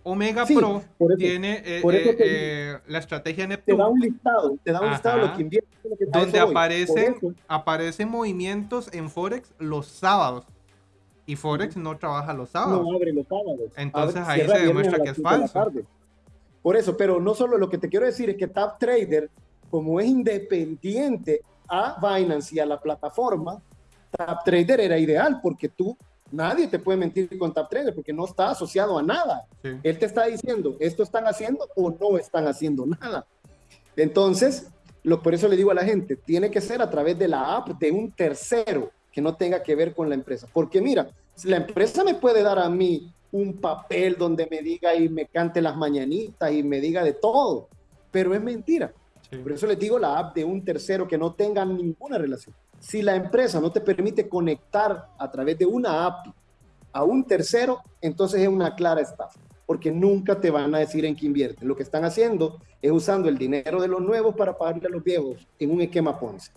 Omega Pro tiene eh, eh, eh, la estrategia Neptuno. Te da un listado, te da un listado lo que invierte. donde aparecen, aparecen movimientos en Forex los sábados. Y Forex no trabaja los sábados. No abre los sábados. Entonces ahí se demuestra que es falso. Por eso, pero no solo lo que te quiero decir es que Tap Trader, como es independiente, a Binance y a la plataforma, TapTrader era ideal porque tú, nadie te puede mentir con TapTrader porque no está asociado a nada. Él te está diciendo, esto están haciendo o no están haciendo nada. Entonces, lo, por eso le digo a la gente, tiene que ser a través de la app de un tercero que no tenga que ver con la empresa. Porque mira, la empresa me puede dar a mí un papel donde me diga y me cante las mañanitas y me diga de todo, pero es mentira. Por eso les digo la app de un tercero que no tenga ninguna relación. Si la empresa no te permite conectar a través de una app a un tercero, entonces es una clara estafa, porque nunca te van a decir en qué invierten. Lo que están haciendo es usando el dinero de los nuevos para pagarle a los viejos en un esquema Ponce.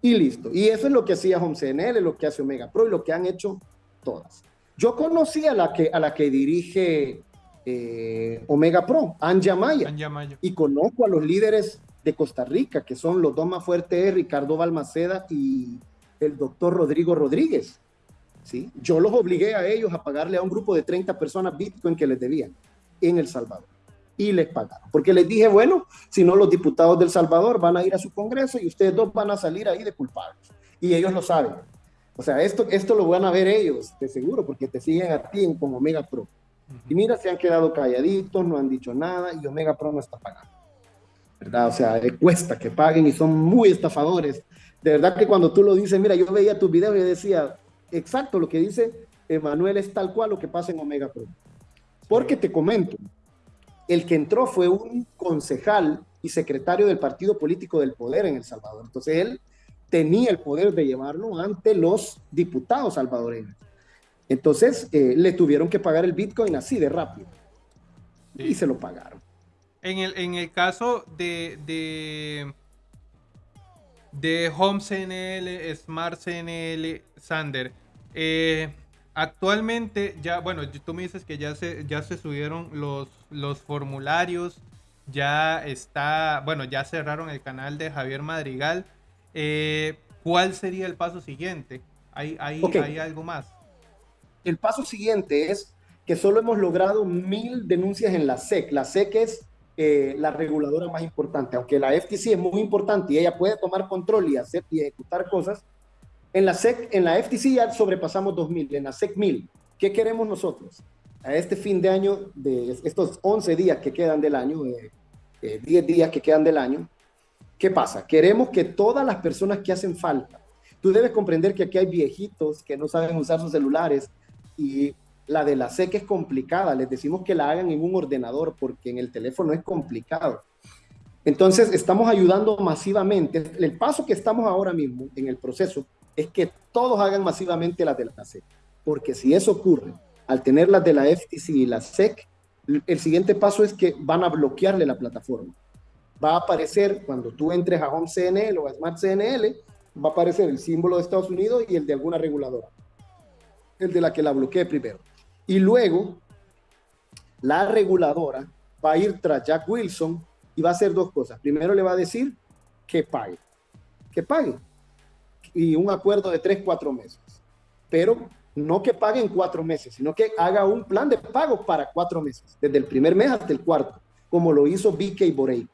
Y listo. Y eso es lo que hacía HomeCNL, lo que hace Omega Pro y lo que han hecho todas. Yo conocí a la que, a la que dirige eh, Omega Pro, Anja Maya, y conozco a los líderes de Costa Rica, que son los dos más fuertes, Ricardo Balmaceda y el doctor Rodrigo Rodríguez. ¿sí? Yo los obligué a ellos a pagarle a un grupo de 30 personas Bitcoin que les debían en El Salvador. Y les pagaron. Porque les dije, bueno, si no los diputados del Salvador van a ir a su Congreso y ustedes dos van a salir ahí de culpables. Y ellos lo saben. O sea, esto, esto lo van a ver ellos, de seguro, porque te siguen a ti como Omega Pro. Y mira, se han quedado calladitos, no han dicho nada y Omega Pro no está pagando. ¿Verdad? O sea, cuesta que paguen y son muy estafadores. De verdad que cuando tú lo dices, mira, yo veía tus videos y decía, exacto, lo que dice Emanuel es tal cual lo que pasa en Omega Pro. Porque te comento, el que entró fue un concejal y secretario del partido político del poder en El Salvador. Entonces él tenía el poder de llevarlo ante los diputados salvadoreños. Entonces eh, le tuvieron que pagar el Bitcoin así de rápido. Y se lo pagaron. En el, en el caso de, de, de Home CNL, Smart CNL, Sander, eh, actualmente ya, bueno, tú me dices que ya se, ya se subieron los, los formularios, ya está, bueno, ya cerraron el canal de Javier Madrigal. Eh, ¿Cuál sería el paso siguiente? ¿Hay, hay, ¿Hay algo más? El paso siguiente es que solo hemos logrado mil denuncias en la SEC. La SEC es eh, la reguladora más importante, aunque la FTC es muy importante y ella puede tomar control y hacer y ejecutar cosas. En la SEC, en la FTC ya sobrepasamos 2000, en la SEC 1000. ¿Qué queremos nosotros? A este fin de año, de estos 11 días que quedan del año, 10 eh, días que quedan del año, ¿Qué pasa? Queremos que todas las personas que hacen falta, tú debes comprender que aquí hay viejitos que no saben usar sus celulares y la de la SEC es complicada. Les decimos que la hagan en un ordenador porque en el teléfono es complicado. Entonces, estamos ayudando masivamente. El paso que estamos ahora mismo en el proceso es que todos hagan masivamente las de la SEC. Porque si eso ocurre, al tener las de la FTC y la SEC, el siguiente paso es que van a bloquearle la plataforma va a aparecer cuando tú entres a Home CNL o a Smart CNL, va a aparecer el símbolo de Estados Unidos y el de alguna reguladora, el de la que la bloquee primero. Y luego, la reguladora va a ir tras Jack Wilson y va a hacer dos cosas. Primero le va a decir que pague, que pague. Y un acuerdo de tres, cuatro meses. Pero no que pague en cuatro meses, sino que haga un plan de pago para cuatro meses, desde el primer mes hasta el cuarto, como lo hizo BK Borey.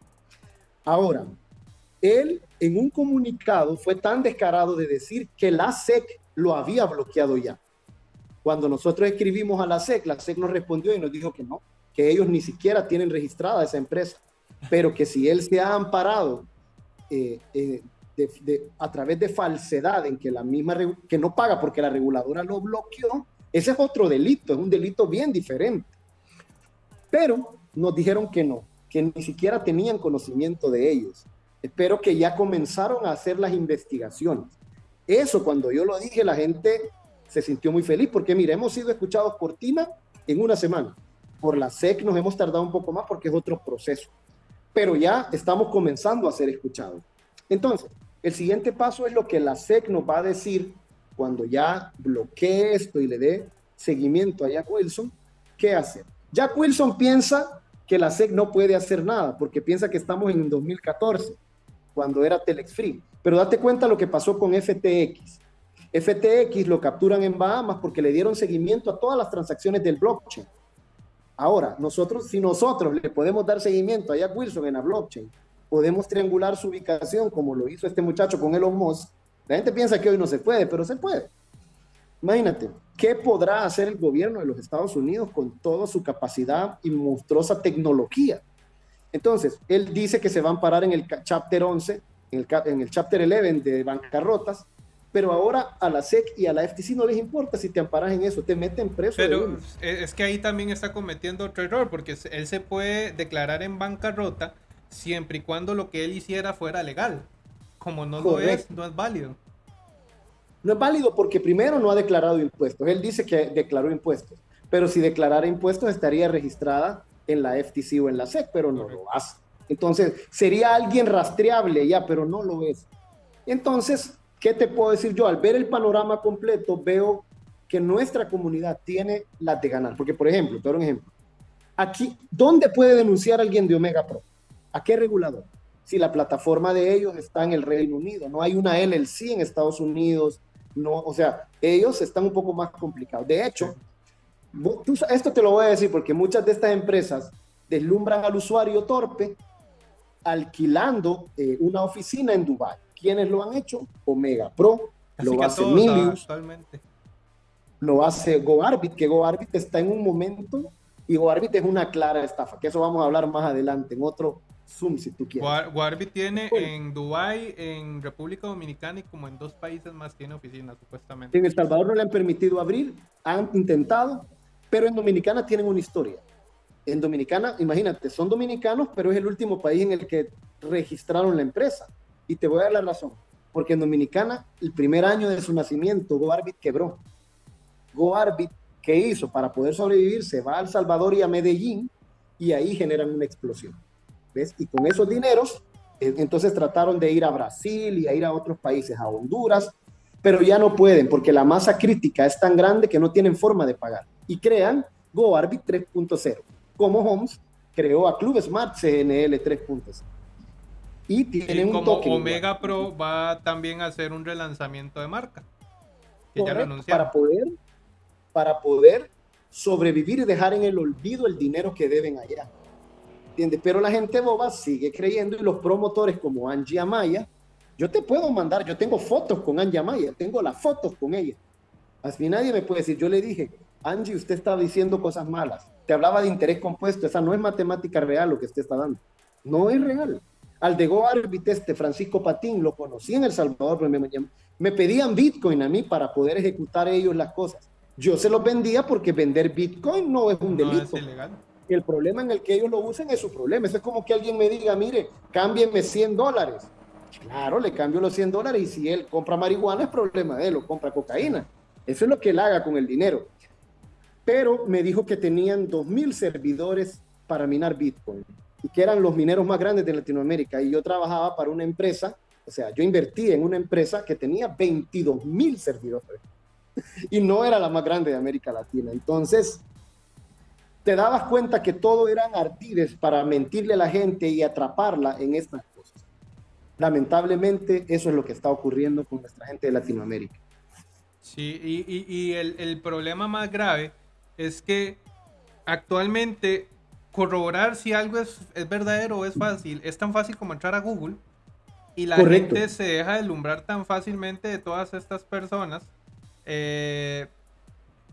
Ahora, él en un comunicado fue tan descarado de decir que la SEC lo había bloqueado ya. Cuando nosotros escribimos a la SEC, la SEC nos respondió y nos dijo que no, que ellos ni siquiera tienen registrada esa empresa, pero que si él se ha amparado eh, eh, a través de falsedad en que la misma que no paga porque la reguladora lo bloqueó, ese es otro delito, es un delito bien diferente. Pero nos dijeron que no, que ni siquiera tenían conocimiento de ellos. Espero que ya comenzaron a hacer las investigaciones. Eso cuando yo lo dije, la gente se sintió muy feliz porque, mire, hemos sido escuchados por TINA en una semana. Por la SEC nos hemos tardado un poco más porque es otro proceso. Pero ya estamos comenzando a ser escuchados. Entonces, el siguiente paso es lo que la SEC nos va a decir cuando ya bloquee esto y le dé seguimiento a Jack Wilson, ¿qué hacer? Jack Wilson piensa que la SEC no puede hacer nada porque piensa que estamos en 2014, cuando era Telex Free. Pero date cuenta lo que pasó con FTX. FTX lo capturan en Bahamas porque le dieron seguimiento a todas las transacciones del blockchain. Ahora, nosotros, si nosotros le podemos dar seguimiento a Jack Wilson en la blockchain, podemos triangular su ubicación como lo hizo este muchacho con Elon Musk. La gente piensa que hoy no se puede, pero se puede. Imagínate, ¿qué podrá hacer el gobierno de los Estados Unidos con toda su capacidad y monstruosa tecnología? Entonces, él dice que se van a parar en el chapter 11, en el, en el chapter 11 de bancarrotas, pero ahora a la SEC y a la FTC no les importa si te amparas en eso, te meten preso. Pero es que ahí también está cometiendo otro error, porque él se puede declarar en bancarrota siempre y cuando lo que él hiciera fuera legal. Como no lo es, no es válido. No es válido porque primero no ha declarado impuestos. Él dice que declaró impuestos, pero si declarara impuestos estaría registrada en la FTC o en la SEC, pero no lo hace. Entonces, sería alguien rastreable ya, pero no lo es. Entonces, ¿qué te puedo decir yo? Al ver el panorama completo, veo que nuestra comunidad tiene las de ganar. Porque, por ejemplo, te doy un ejemplo. Aquí, ¿dónde puede denunciar alguien de Omega Pro? ¿A qué regulador? Si la plataforma de ellos está en el Reino Unido, no hay una LLC en Estados Unidos, no, o sea, ellos están un poco más complicados. De hecho, esto te lo voy a decir porque muchas de estas empresas deslumbran al usuario torpe alquilando eh, una oficina en Dubai. ¿Quiénes lo han hecho? Omega Pro, lo hace Milius, lo hace GoArbit, que GoArbit está en un momento y GoArbit es una clara estafa, que eso vamos a hablar más adelante en otro Zoom si tú quieres. GoArbit tiene en Dubai, en República Dominicana y como en dos países más tiene oficinas supuestamente. En El Salvador no le han permitido abrir, han intentado, pero en Dominicana tienen una historia. En Dominicana, imagínate, son dominicanos, pero es el último país en el que registraron la empresa. Y te voy a dar la razón. Porque en Dominicana, el primer año de su nacimiento, GoArbit quebró. GoArbit, ¿qué hizo? Para poder sobrevivir, se va a El Salvador y a Medellín y ahí generan una explosión. ¿Ves? Y con esos dineros, eh, entonces trataron de ir a Brasil y a ir a otros países, a Honduras, pero ya no pueden porque la masa crítica es tan grande que no tienen forma de pagar. Y crean GoArbit 3.0, como Homes creó a Club Smart CNL 3.0 y tienen un token. Omega Pro va también a hacer un relanzamiento de marca. para poder, para poder sobrevivir y dejar en el olvido el dinero que deben allá. ¿Entiendes? Pero la gente boba sigue creyendo y los promotores como Angie Amaya, yo te puedo mandar, yo tengo fotos con Angie Amaya, tengo las fotos con ella. Así nadie me puede decir, yo le dije, Angie, usted está diciendo cosas malas. Te hablaba de interés compuesto, esa no es matemática real lo que usted está dando. No es real. Al de Go este Francisco Patín, lo conocí en El Salvador, pero me, me pedían Bitcoin a mí para poder ejecutar ellos las cosas. Yo se los vendía porque vender Bitcoin no es un delito. No. El problema en el que ellos lo usen es su problema. Eso es como que alguien me diga, mire, cámbieme 100 dólares. Claro, le cambio los 100 dólares y si él compra marihuana es problema de él, o compra cocaína. Eso es lo que él haga con el dinero. Pero me dijo que tenían 2.000 servidores para minar Bitcoin y que eran los mineros más grandes de Latinoamérica. Y yo trabajaba para una empresa, o sea, yo invertí en una empresa que tenía 22 mil servidores y no era la más grande de América Latina. Entonces, te dabas cuenta que todo eran artides para mentirle a la gente y atraparla en estas cosas. Lamentablemente, eso es lo que está ocurriendo con nuestra gente de Latinoamérica. Sí, y, y, el, el problema más grave es que actualmente corroborar si algo es, es, verdadero o es fácil. Es tan fácil como entrar a Google y la gente se deja deslumbrar tan fácilmente de todas estas personas. Eh,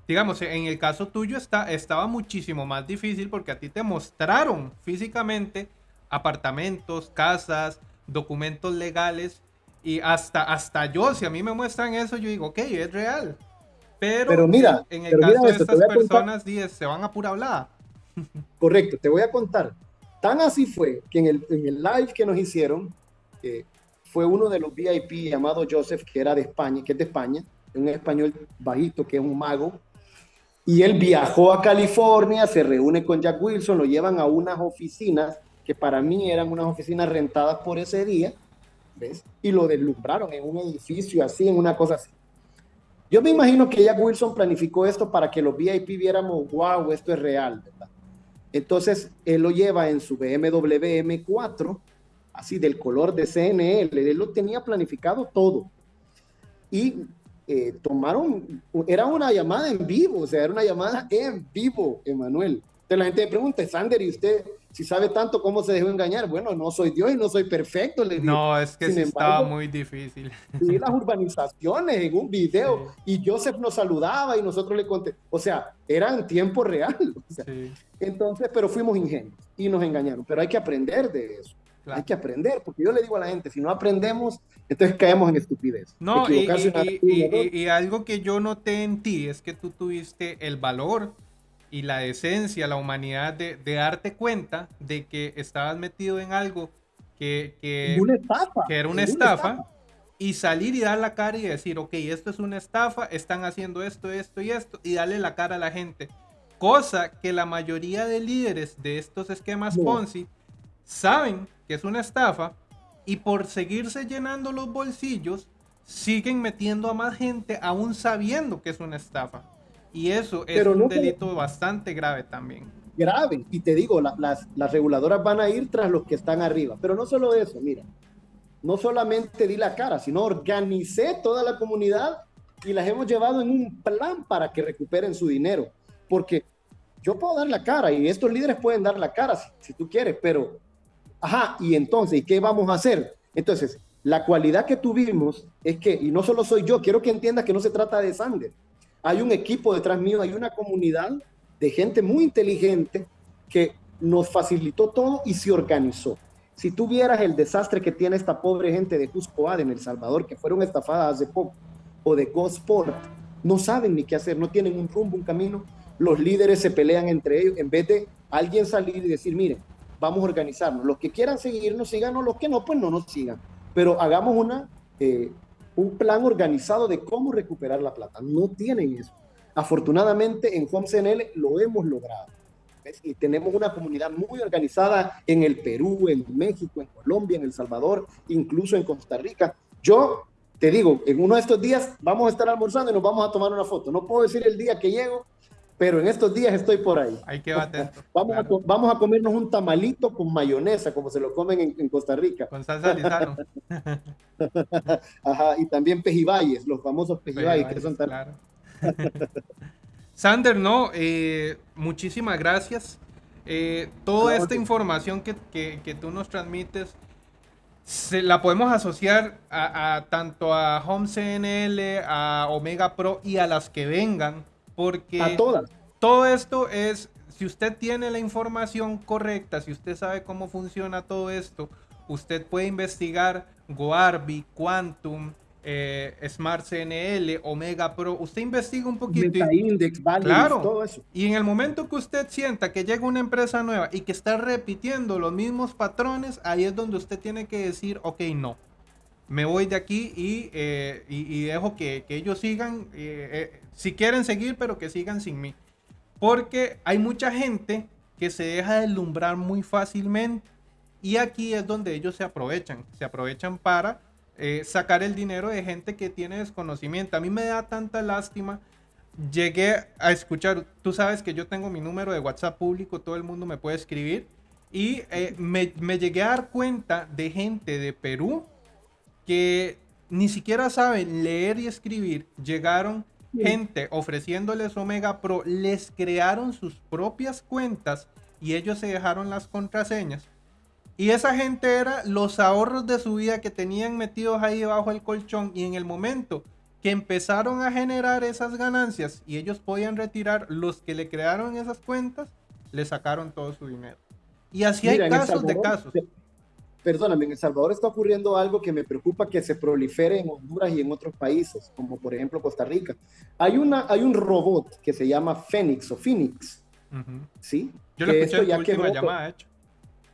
digamos, en el caso tuyo está, estaba muchísimo más difícil porque a ti te mostraron físicamente apartamentos, casas, documentos legales y hasta, hasta yo, si a mí me muestran eso, yo digo, ok, es real. Pero, mira, en el caso de estas personas, se van a pura hablada. Correcto, te voy a contar. Tan así fue que en el, live que nos hicieron, fue uno de los VIP llamado Joseph, que era de España, que es de España, un español bajito, que es un mago, y él viajó a California, se reúne con Jack Wilson, lo llevan a unas oficinas que para mí eran unas oficinas rentadas por ese día, ¿ves? Y lo deslumbraron en un edificio así, en una cosa así. Yo me imagino que Jack Wilson planificó esto para que los VIP viéramos, wow, esto es real, ¿verdad? Entonces, él lo lleva en su BMW M4, así del color de CNL, él lo tenía planificado todo. Y eh, tomaron, era una llamada en vivo, o sea, era una llamada en vivo, Emanuel. Entonces la gente me pregunta, Sander, ¿y usted si sabe tanto cómo se dejó engañar? Bueno, no soy Dios y no soy perfecto. Le no, es que sí estaba muy difícil. Y las urbanizaciones en un video y Joseph nos saludaba y nosotros le conté, o sea, era en tiempo real. sí. Entonces, pero fuimos ingenios y nos engañaron. Pero hay que aprender de eso. Hay que aprender, porque yo le digo a la gente, si no aprendemos, entonces caemos en estupidez. No, y, y, algo que yo noté en ti es que tú tuviste el valor y la esencia, la humanidad de, de darte cuenta de que estabas metido en algo que, que, que era una estafa, y salir y dar la cara y decir, ok, esto es una estafa, están haciendo esto, esto y esto, y darle la cara a la gente. Cosa que la mayoría de líderes de estos esquemas Ponzi saben que es una estafa y por seguirse llenando los bolsillos siguen metiendo a más gente aún sabiendo que es una estafa. Y eso es un delito bastante grave también. Grave. Y te digo, las, las reguladoras van a ir tras los que están arriba. Pero no solo eso, mira. No solamente di la cara, sino organicé toda la comunidad y las hemos llevado en un plan para que recuperen su dinero. Porque yo puedo dar la cara y estos líderes pueden dar la cara si, si tú quieres, pero, ajá, y entonces, ¿y qué vamos a hacer? Entonces, la cualidad que tuvimos es que, y no solo soy yo, quiero que entiendas que no se trata de Sander. Hay un equipo detrás mío, hay una comunidad de gente muy inteligente que nos facilitó todo y se organizó. Si tú vieras el desastre que tiene esta pobre gente de Cuscoad en El Salvador, que fueron estafadas hace poco, o de Gosport, no saben ni qué hacer, no tienen un rumbo, un camino. Los líderes se pelean entre ellos en vez de alguien salir y decir, miren, vamos a organizarnos. Los que quieran seguirnos, síganos, los que no, pues no nos sigan pero hagamos una, eh, un plan organizado de cómo recuperar la plata. No tienen eso. Afortunadamente en HomeCNL lo hemos logrado. Y tenemos una comunidad muy organizada en el Perú, en México, en Colombia, en El Salvador, incluso en Costa Rica. Yo te digo, en uno de estos días vamos a estar almorzando y nos vamos a tomar una foto. No puedo decir el día que llego, pero en estos días estoy por ahí. Hay que atento. vamos, a, vamos a comernos un tamalito con mayonesa, como se lo comen en, Costa Rica. Con salsa lisano. Ajá, y también pejibayes, los famosos pejibayes, que son tan... Claro. Sander, no, eh, muchísimas gracias. Eh, toda esta información que, que, tú nos transmites, se, la podemos asociar a, a, tanto a Home CNL, a Omega Pro y a las que vengan porque a todas. todo esto es, si usted tiene la información correcta, si usted sabe cómo funciona todo esto, usted puede investigar Goarby, Quantum, eh, Smart CNL, Omega Pro. Usted investiga un poquito. Index, claro, todo eso. Y en el momento que usted sienta que llega una empresa nueva y que está repitiendo los mismos patrones, ahí es donde usted tiene que decir, ok, no me voy de aquí y, eh, dejo que, ellos sigan, eh, eh, si quieren seguir, pero que sigan sin mí. Porque hay mucha gente que se deja deslumbrar muy fácilmente y aquí es donde ellos se aprovechan, se aprovechan para sacar el dinero de gente que tiene desconocimiento. A mí me da tanta lástima. Llegué a escuchar, tú sabes que yo tengo mi número de WhatsApp público, todo el mundo me puede escribir. Y me, me llegué a dar cuenta de gente de Perú que ni siquiera saben leer y escribir, llegaron gente ofreciéndoles Omega Pro, les crearon sus propias cuentas y ellos se dejaron las contraseñas. Y esa gente era los ahorros de su vida que tenían metidos ahí debajo del colchón y en el momento que empezaron a generar esas ganancias y ellos podían retirar los que le crearon esas cuentas, le sacaron todo su dinero. Y así hay casos de casos perdóname, en El Salvador está ocurriendo algo que me preocupa que se prolifere en Honduras y en otros países, como por ejemplo Costa Rica. Hay, una, hay un robot que se llama Fénix o Phoenix, ¿sí? Yo lo escuché ya que llamada, hecho.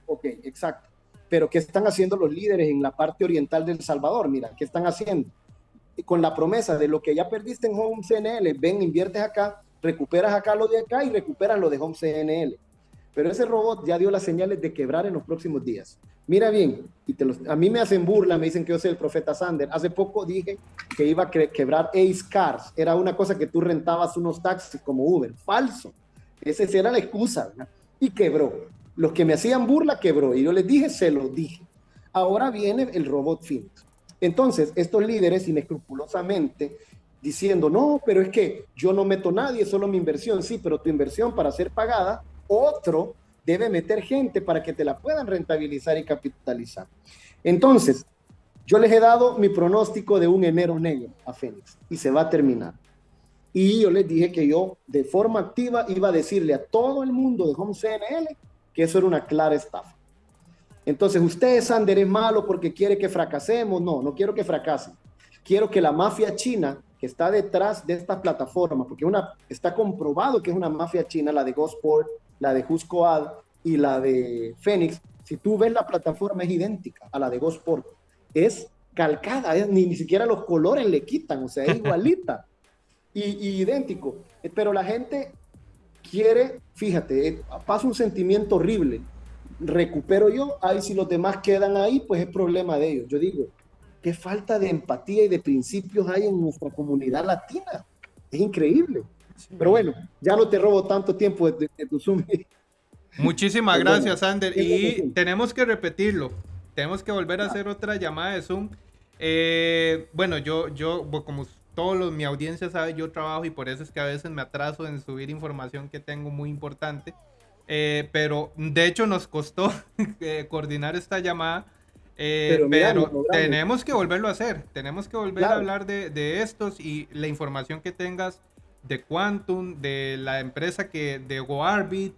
Ok, exacto. Pero ¿qué están haciendo los líderes en la parte oriental del Salvador? Mira, ¿qué están haciendo? Con la promesa de lo que ya perdiste en Home CNL, ven, inviertes acá, recuperas acá lo de acá y recuperas lo de Home CNL. Pero ese robot ya dio las señales de quebrar en los próximos días. Mira bien, y te a mí me hacen burla, me dicen que yo soy el profeta Sander. Hace poco dije que iba a quebrar Ace Cars. Era una cosa que tú rentabas unos taxis como Uber. Falso. Esa era la excusa. Y quebró. Los que me hacían burla quebró. Y yo les dije, se lo dije. Ahora viene el robot Phoenix. Entonces, estos líderes inescrupulosamente diciendo, no, pero es que yo no meto nadie, solo mi inversión. Sí, pero tu inversión para ser pagada otro debe meter gente para que te la puedan rentabilizar y capitalizar. Entonces, yo les he dado mi pronóstico de un enero negro a Fénix y se va a terminar. Y yo les dije que yo de forma activa iba a decirle a todo el mundo de Home CNL que eso era una clara estafa. Entonces, usted, Sander, es malo porque quiere que fracasemos. No, no quiero que fracasen. Quiero que la mafia china que está detrás de esta plataforma, porque una, está comprobado que es una mafia china, la de Gosport, la de Ad y la de Phoenix, si tú ves la plataforma es idéntica a la de Gosport. Es calcada, ni, ni siquiera los colores le quitan, o sea, es igualita y, idéntico. Pero la gente quiere, fíjate, eh, pasa un sentimiento horrible. Recupero yo, ahí si los demás quedan ahí, pues es problema de ellos. Yo digo, qué falta de empatía y de principios hay en nuestra comunidad latina. Es increíble. Pero bueno, ya no te robo tanto tiempo de, tu Zoom. Muchísimas gracias, Ander. Y tenemos que repetirlo. Tenemos que volver a ah. hacer otra llamada de Zoom. Eh, bueno, yo, yo, como todos los, mi audiencia sabe, yo trabajo y por eso es que a veces me atraso en subir información que tengo muy importante. Eh, pero de hecho nos costó eh, coordinar esta llamada. pero, tenemos que volverlo a hacer. Tenemos que volver a hablar de, de, estos y la información que tengas de Quantum, de la empresa que, de GoArbit,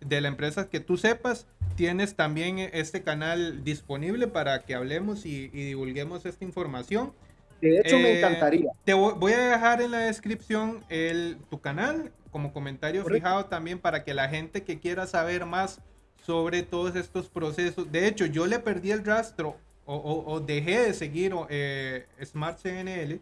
de la empresa que tú sepas, tienes también este canal disponible para que hablemos y, divulguemos esta información. De hecho, me eh, encantaría. Te voy a dejar en la descripción el, tu canal como comentario fijado también para que la gente que quiera saber más sobre todos estos procesos. De hecho, yo le perdí el rastro o, dejé de seguir eh, Smart CNL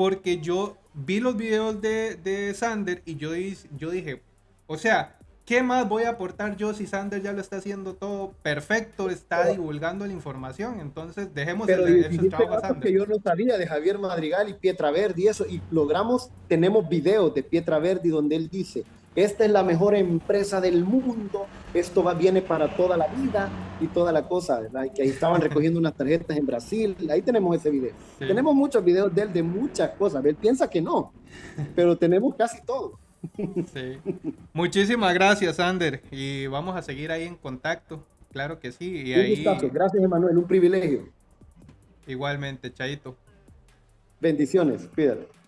porque yo vi los videos de, de Sander y yo, yo dije, o sea, ¿qué más voy a aportar yo si Sander ya lo está haciendo todo perfecto, está divulgando la información? Entonces, dejemos pero el, ese trabajo que yo no sabía de Javier Madrigal y Pietra Verdi y eso, y logramos, tenemos videos de Pietra Verdi donde él dice, esta es la mejor empresa del mundo, esto va, viene para toda la vida y toda la cosa, ¿verdad? que ahí estaban recogiendo unas tarjetas en Brasil, ahí tenemos ese video. Tenemos muchos videos de él de muchas cosas, él piensa que no, pero tenemos casi todo. Sí. Muchísimas gracias, Ander, y vamos a seguir ahí en contacto, claro que sí. Y un gustazo. Gracias, Emanuel, un privilegio. Igualmente, Chaito. Bendiciones, cuídate.